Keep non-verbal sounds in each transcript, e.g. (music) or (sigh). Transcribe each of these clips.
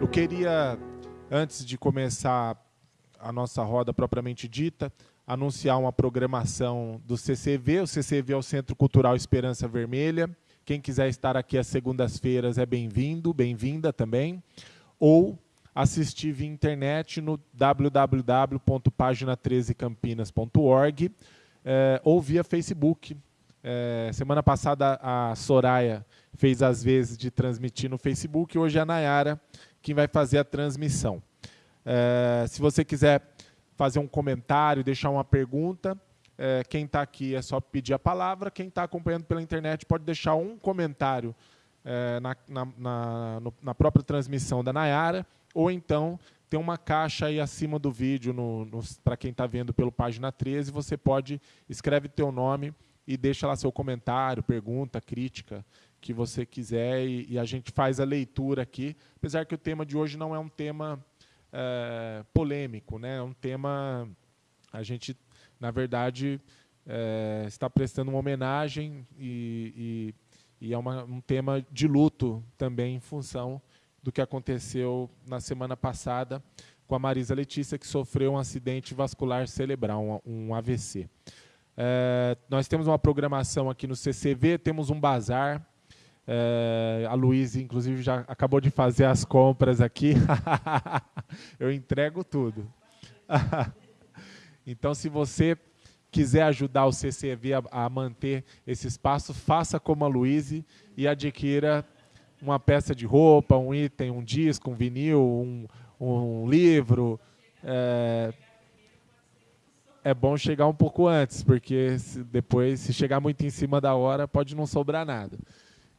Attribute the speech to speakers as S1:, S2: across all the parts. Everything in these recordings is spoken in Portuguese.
S1: Eu queria, antes de começar a nossa roda propriamente dita, anunciar uma programação do CCV. O CCV é o Centro Cultural Esperança Vermelha. Quem quiser estar aqui às segundas-feiras é bem-vindo, bem-vinda também. Ou assistir via internet no www.pagina13campinas.org é, ou via Facebook. É, semana passada a Soraya fez as vezes de transmitir no Facebook, hoje é a Nayara quem vai fazer a transmissão. É, se você quiser fazer um comentário, deixar uma pergunta, é, quem está aqui é só pedir a palavra, quem está acompanhando pela internet pode deixar um comentário é, na, na, na, na, própria transmissão da Nayara, ou então tem uma caixa aí acima do vídeo, para quem está vendo pelo página 13, você pode, escreve teu nome e deixa lá seu comentário, pergunta, crítica, que você quiser e, e, a gente faz a leitura aqui, apesar que o tema de hoje não é um tema é, polêmico, né? é um tema, a gente, na verdade, é, está prestando uma homenagem e, e, e é uma, um tema de luto também em função do que aconteceu na semana passada com a Marisa Letícia, que sofreu um acidente vascular cerebral, um, um AVC. É, nós temos uma programação aqui no CCV, temos um bazar, é, a Luísa, inclusive, já acabou de fazer as compras aqui. (laughs) Eu entrego tudo. (laughs) então, se você quiser ajudar o CCV a, a, manter esse espaço, faça como a Luísa e adquira uma peça de roupa, um item, um disco, um vinil, um, um livro. É, é bom chegar um pouco antes, porque se depois, se chegar muito em cima da hora, pode não sobrar nada.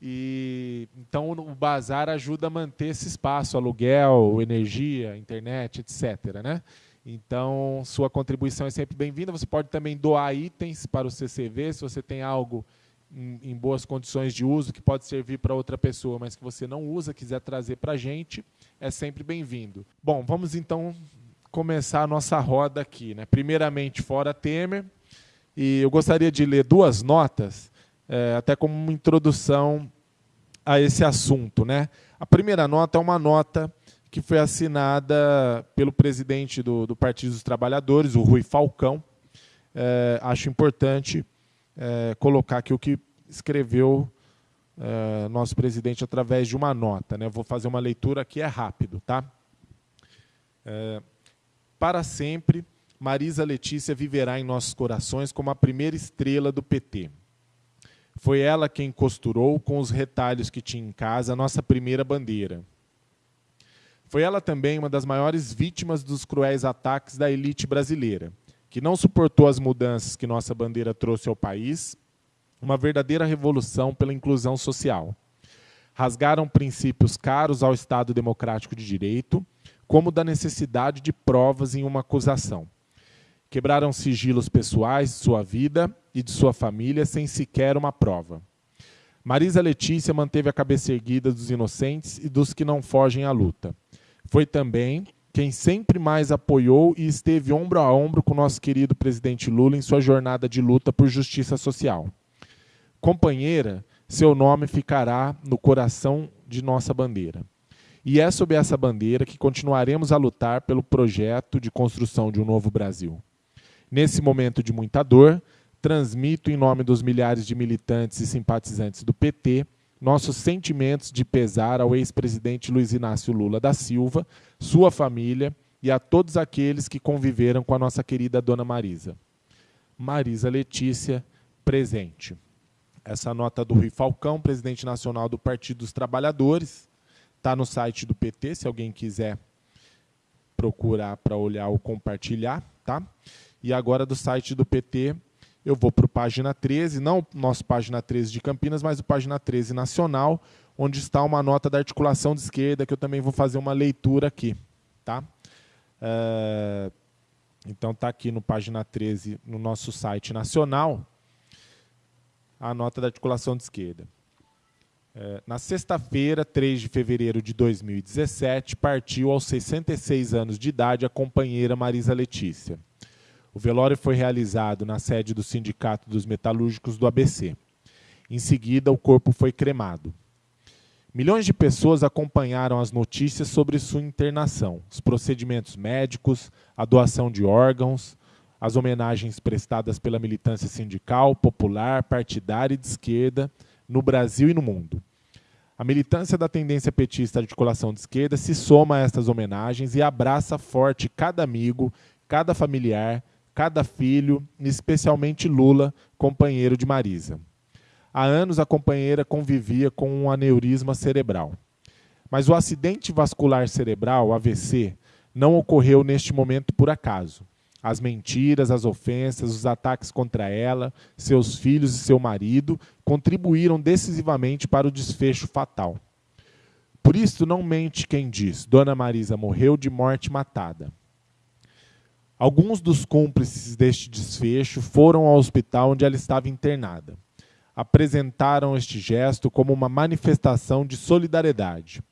S1: E então o bazar ajuda a manter esse espaço, aluguel, energia, internet, etc. Né? Então, sua contribuição é sempre bem-vinda. Você pode também doar itens para o CCV, se você tem algo em, em boas condições de uso, que pode servir para outra pessoa, mas que você não usa, quiser trazer para a gente, é sempre bem-vindo. Bom, vamos então começar a nossa roda aqui. Né? Primeiramente, fora Temer, e eu gostaria de ler duas notas é, até como uma introdução a esse assunto. Né? A primeira nota é uma nota que foi assinada pelo presidente do, do Partido dos Trabalhadores, o Rui Falcão. É, acho importante é, colocar aqui o que escreveu é, nosso presidente através de uma nota. Né? vou fazer uma leitura aqui, é rápido. Tá? É, para sempre, Marisa Letícia viverá em nossos corações como a primeira estrela do PT. Foi ela quem costurou, com os retalhos que tinha em casa, a nossa primeira bandeira. Foi ela também uma das maiores vítimas dos cruéis ataques da elite brasileira, que não suportou as mudanças que nossa bandeira trouxe ao país, uma verdadeira revolução pela inclusão social. Rasgaram princípios caros ao Estado democrático de direito, como da necessidade de provas em uma acusação. Quebraram sigilos pessoais de sua vida e de sua família sem sequer uma prova. Marisa Letícia manteve a cabeça erguida dos inocentes e dos que não fogem à luta. Foi também quem sempre mais apoiou e esteve ombro a ombro com nosso querido presidente Lula em sua jornada de luta por justiça social. Companheira, seu nome ficará no coração de nossa bandeira. E é sob essa bandeira que continuaremos a lutar pelo projeto de construção de um novo Brasil. Nesse momento de muita dor, transmito em nome dos milhares de militantes e simpatizantes do PT nossos sentimentos de pesar ao ex-presidente Luiz Inácio Lula da Silva, sua família e a todos aqueles que conviveram com a nossa querida Dona Marisa. Marisa Letícia, presente. Essa nota do Rui Falcão, presidente nacional do Partido dos Trabalhadores, está no site do PT, se alguém quiser procurar para olhar ou compartilhar. Tá? E agora do site do PT, eu vou para o página 13, não o nosso página 13 de Campinas, mas o página 13 nacional, onde está uma nota da articulação de esquerda, que eu também vou fazer uma leitura aqui. Tá? É, então está aqui no página 13, no nosso site nacional, a nota da articulação de esquerda. É, na sexta-feira, 3 de fevereiro de 2017, partiu aos 66 anos de idade a companheira Marisa Letícia. O velório foi realizado na sede do Sindicato dos Metalúrgicos do ABC. Em seguida, o corpo foi cremado. Milhões de pessoas acompanharam as notícias sobre sua internação, os procedimentos médicos, a doação de órgãos, as homenagens prestadas pela militância sindical, popular, partidária e de esquerda no Brasil e no mundo. A militância da tendência petista de articulação de esquerda se soma a estas homenagens e abraça forte cada amigo, cada familiar, cada filho, especialmente Lula, companheiro de Marisa. Há anos a companheira convivia com um aneurisma cerebral. Mas o acidente vascular cerebral, AVC, não ocorreu neste momento por acaso. As mentiras, as ofensas, os ataques contra ela, seus filhos e seu marido contribuíram decisivamente para o desfecho fatal. Por isso, não mente quem diz: Dona Marisa morreu de morte matada. Alguns dos cúmplices deste desfecho foram ao hospital onde ela estava internada. Apresentaram este gesto como uma manifestação de solidariedade.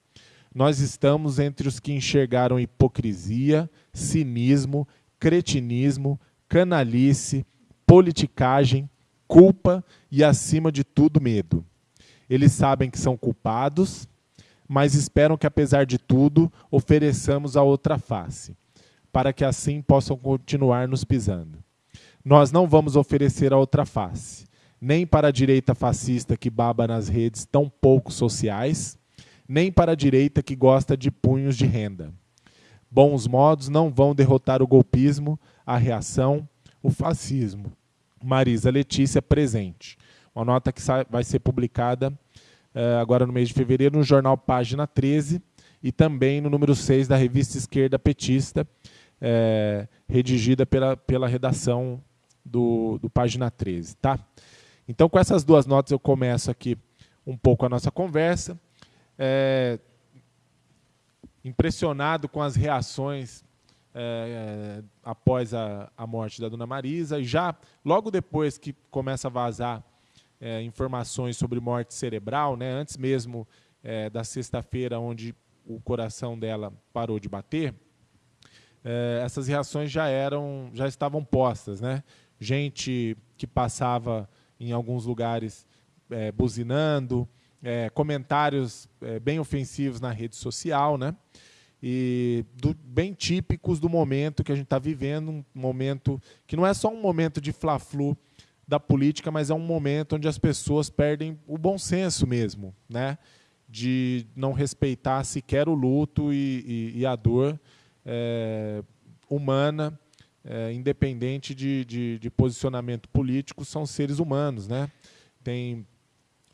S1: Nós estamos entre os que enxergaram hipocrisia, cinismo cretinismo, canalice, politicagem, culpa e, acima de tudo, medo. Eles sabem que são culpados, mas esperam que, apesar de tudo, ofereçamos a outra face, para que assim possam continuar nos pisando. Nós não vamos oferecer a outra face, nem para a direita fascista que baba nas redes tão pouco sociais, nem para a direita que gosta de punhos de renda. Bons modos não vão derrotar o golpismo, a reação, o fascismo. Marisa Letícia presente. Uma nota que vai ser publicada uh, agora no mês de fevereiro no jornal Página 13 e também no número 6 da revista Esquerda Petista, uh, redigida pela, pela redação do, do Página 13. Tá? Então, com essas duas notas, eu começo aqui um pouco a nossa conversa. É, impressionado com as reações é, após a, a, morte da dona Marisa. E já logo depois que começa a vazar é, informações sobre morte cerebral, né, antes mesmo é, da sexta-feira, onde o coração dela parou de bater, essas reações já eram, já estavam postas, né? Gente que passava em alguns lugares buzinando, é, comentários é, bem ofensivos na rede social, né? E do, bem típicos do momento que a gente está vivendo, um momento que não é só um momento de fla-flu da política, mas é um momento onde as pessoas perdem o bom senso mesmo, né? De não respeitar sequer o luto e, e, e a dor é, humana, é, independente de, de, de posicionamento político, são seres humanos, né? Tem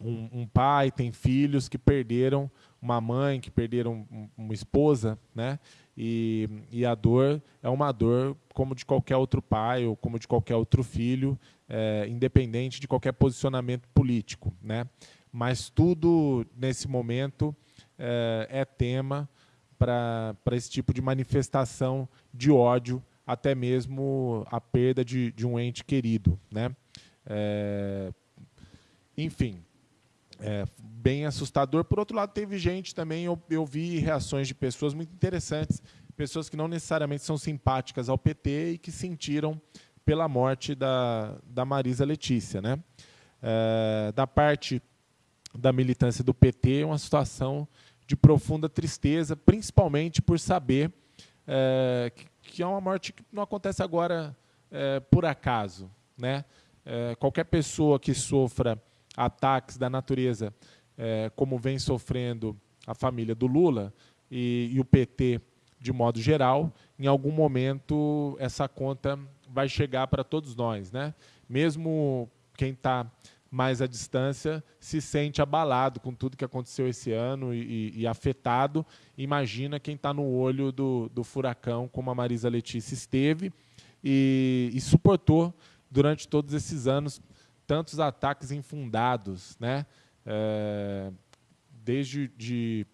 S1: um, um, pai, tem filhos que perderam uma mãe, que perderam uma esposa, né? E, e, a dor é uma dor como de qualquer outro pai ou como de qualquer outro filho, é, independente de qualquer posicionamento político, né? Mas tudo nesse momento é, é tema para esse tipo de manifestação de ódio, até mesmo a perda de, de um ente querido, né? É, enfim, é, bem assustador. Por outro lado, teve gente também, eu, eu vi reações de pessoas muito interessantes, pessoas que não necessariamente são simpáticas ao PT e que sentiram pela morte da, da Marisa Letícia. Né? É, da parte da militância do PT, uma situação de profunda tristeza, principalmente por saber é, que, que, é uma morte que não acontece agora é, por acaso. Né? É, qualquer pessoa que sofra ataques da natureza, é, como vem sofrendo a família do Lula e, e o PT de modo geral, em algum momento essa conta vai chegar para todos nós. Né? Mesmo quem está mais à distância se sente abalado com tudo que aconteceu esse ano e, e, afetado. Imagina quem está no olho do, do, furacão, como a Marisa Letícia esteve e, e suportou durante todos esses anos tantos ataques infundados, né? É, desde de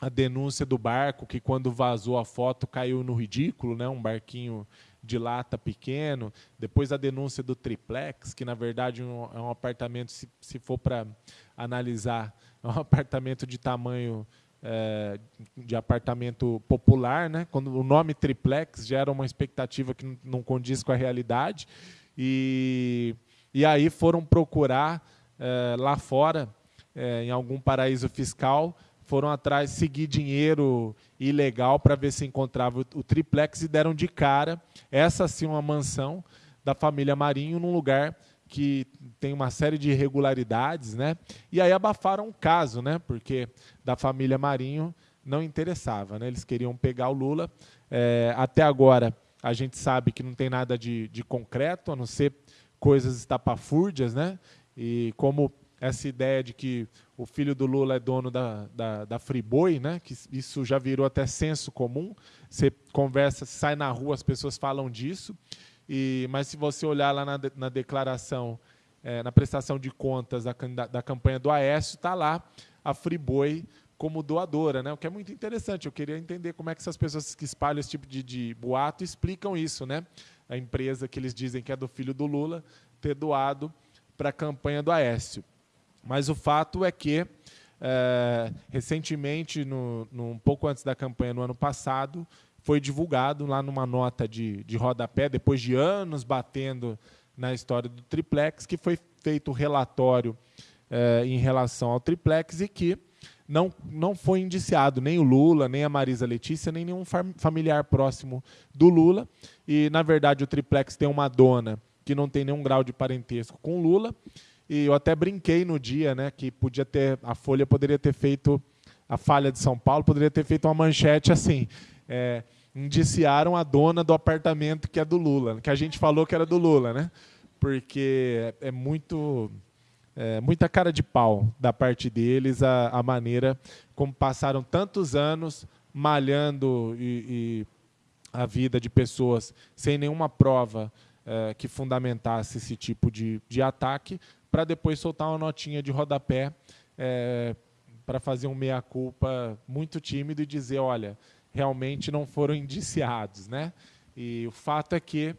S1: a denúncia do barco que quando vazou a foto caiu no ridículo, né? Um barquinho de lata pequeno. Depois a denúncia do triplex, que na verdade é um apartamento, se, se for para analisar, é um (laughs) apartamento de tamanho é, de apartamento popular, né? Quando o nome triplex gera uma expectativa que não condiz com a realidade e e aí foram procurar é, lá fora, é, em algum paraíso fiscal, foram atrás, seguir dinheiro ilegal para ver se encontrava o, o, triplex e deram de cara, essa sim uma mansão da família Marinho, num lugar que tem uma série de irregularidades, né? E aí abafaram o caso, né? Porque da família Marinho não interessava, né? Eles queriam pegar o Lula. É, até agora a gente sabe que não tem nada de, de concreto, a não ser coisas estapafúrdias, né? E como essa ideia de que o filho do Lula é dono da, da, da Friboi, né? que isso já virou até senso comum. Você conversa, sai na rua, as pessoas falam disso. E, mas se você olhar lá na, na declaração, é, na prestação de contas da, da campanha do Aécio, está lá a Friboi como doadora, né? o que é muito interessante. Eu queria entender como é que essas pessoas que espalham esse tipo de, de boato explicam isso. Né? A empresa que eles dizem que é do filho do Lula ter doado para a campanha do Aécio. Mas o fato é que, é, recentemente, no, no, um pouco antes da campanha, no ano passado, foi divulgado lá numa nota de, de rodapé, depois de anos batendo na história do triplex, que foi feito um relatório é, em relação ao triplex e que não, não foi indiciado nem o Lula, nem a Marisa Letícia, nem nenhum familiar próximo do Lula. E, na verdade, o triplex tem uma dona que não tem nenhum grau de parentesco com o Lula e eu até brinquei no dia, né, que podia ter a Folha poderia ter feito a falha de São Paulo poderia ter feito uma manchete assim, é, indiciaram a dona do apartamento que é do Lula, que a gente falou que era do Lula, né? Porque é, é muito é, muita cara de pau da parte deles a, a maneira como passaram tantos anos malhando e, e a vida de pessoas sem nenhuma prova é, que fundamentasse esse tipo de, de ataque, para depois soltar uma notinha de rodapé é, para fazer um meia-culpa muito tímido e dizer, olha, realmente não foram (laughs) indiciados. Né? E o fato é que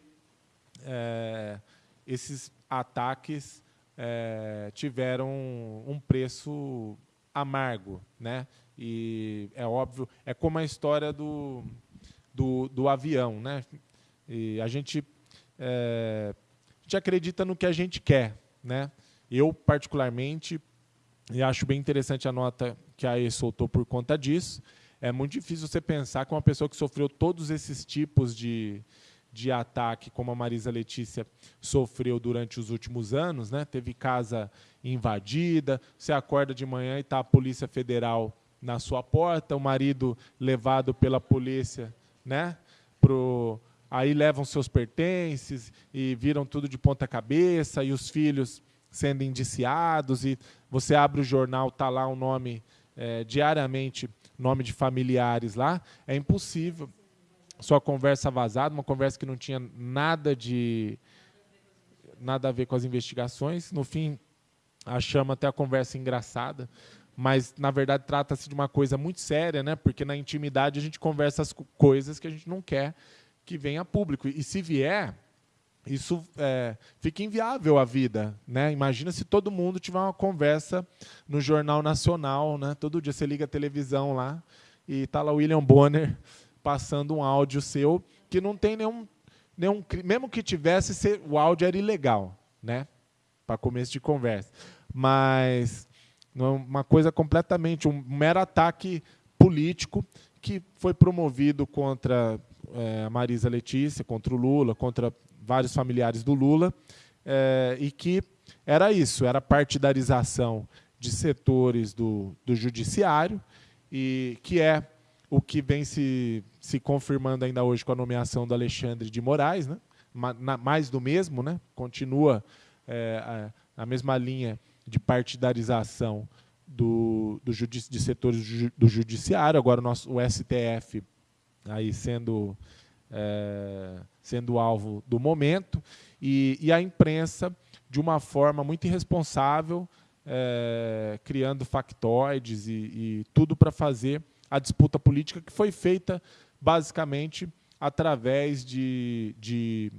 S1: é, esses ataques é, tiveram um preço amargo. Né? E é óbvio, é como a história do, do, do avião. Né? E a gente, é, a gente acredita no que a gente quer. Né? Eu, particularmente, e acho bem interessante a nota que a AE soltou por conta disso, é muito difícil você pensar que uma pessoa que sofreu todos esses tipos de, de ataque, como a Marisa Letícia sofreu durante os últimos anos, né? teve casa invadida, você acorda de manhã e está a Polícia Federal na sua porta, o marido levado pela polícia, né? Pro, aí levam seus pertences e viram tudo de ponta cabeça, e os filhos sendo indiciados, e você abre o jornal, está lá o nome, é, diariamente, nome de familiares lá, é impossível. Sua conversa vazada, uma conversa que não tinha nada de nada a ver com as investigações. No fim, achamos até a conversa engraçada, mas na verdade trata-se de uma coisa muito séria, né? Porque na intimidade a gente conversa as coisas que a gente não quer que venha a público. E se vier, isso é, fica inviável a vida. Né? Imagina se todo mundo tiver uma conversa no Jornal Nacional, né? todo dia você liga a televisão lá e está lá o William Bonner passando um áudio seu que não tem nenhum, nenhum mesmo que tivesse, o áudio era ilegal, né? para começo de conversa. Mas uma coisa completamente, um mero ataque político que foi promovido contra é, a Marisa Letícia, contra o Lula, contra vários familiares do Lula, é, e que era isso, era partidarização de setores do, do judiciário, e que é o que vem se, se confirmando ainda hoje com a nomeação do Alexandre de Moraes, né? mais do mesmo, né? continua é, a, a, mesma linha de partidarização do, do de setores do judiciário, agora o, nosso, o STF aí sendo é, sendo alvo do momento, e, e, a imprensa, de uma forma muito irresponsável, é, criando factoides e, e tudo para fazer a disputa política que foi feita basicamente através de, de,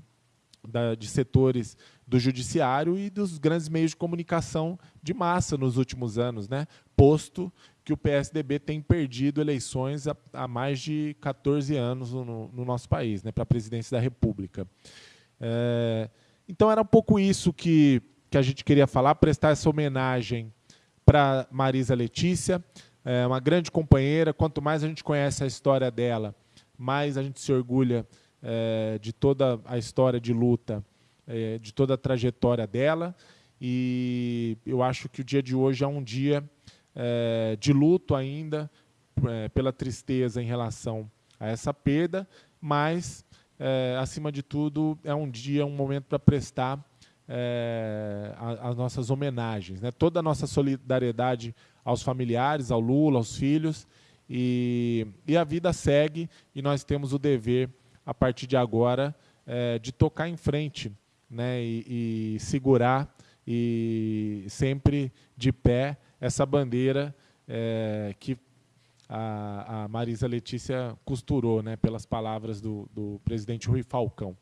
S1: da, de setores do judiciário e dos grandes meios de comunicação de massa nos últimos anos, né? posto que o PSDB tem perdido eleições há, há mais de 14 anos no, no nosso país, né, para a presidência da República. É, então, era um pouco isso que, que a gente queria falar, prestar essa homenagem para Marisa Letícia. é uma grande companheira. Quanto mais a gente conhece a história dela, mais a gente se orgulha é, de toda a história de luta, é, de toda a trajetória dela. E eu acho que o dia de hoje é um dia é, de luto ainda, pela tristeza em relação a essa perda, mas, acima de tudo, é um dia, um momento para prestar as nossas homenagens, né? toda a nossa solidariedade aos familiares, ao Lula, aos filhos, e, e a vida segue e nós temos o dever, a partir de agora, é, de tocar em frente né? e, e segurar e sempre de pé essa bandeira é, que a, a, Marisa Letícia costurou, né, pelas palavras do, do presidente Rui Falcão.